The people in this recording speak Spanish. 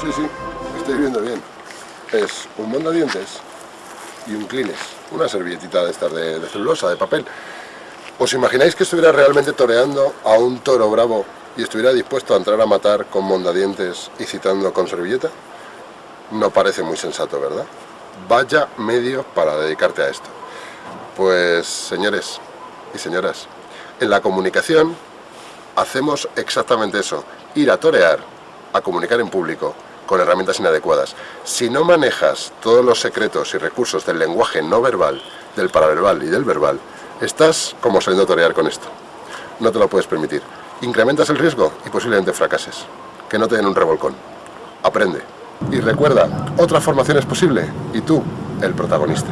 Sí, sí, estoy viendo bien. Es un mondadientes y un clines. Una servilletita de estas de, de celulosa, de papel. ¿Os imagináis que estuviera realmente toreando a un toro bravo y estuviera dispuesto a entrar a matar con mondadientes y citando con servilleta? No parece muy sensato, ¿verdad? Vaya medio para dedicarte a esto. Pues, señores y señoras, en la comunicación hacemos exactamente eso, ir a torear, a comunicar en público, con herramientas inadecuadas. Si no manejas todos los secretos y recursos del lenguaje no verbal, del paraverbal y del verbal, estás como saliendo a torear con esto. No te lo puedes permitir. Incrementas el riesgo y posiblemente fracases. Que no te den un revolcón. Aprende. Y recuerda, otra formación es posible y tú, el protagonista.